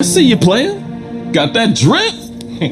I see you playing. Got that drip?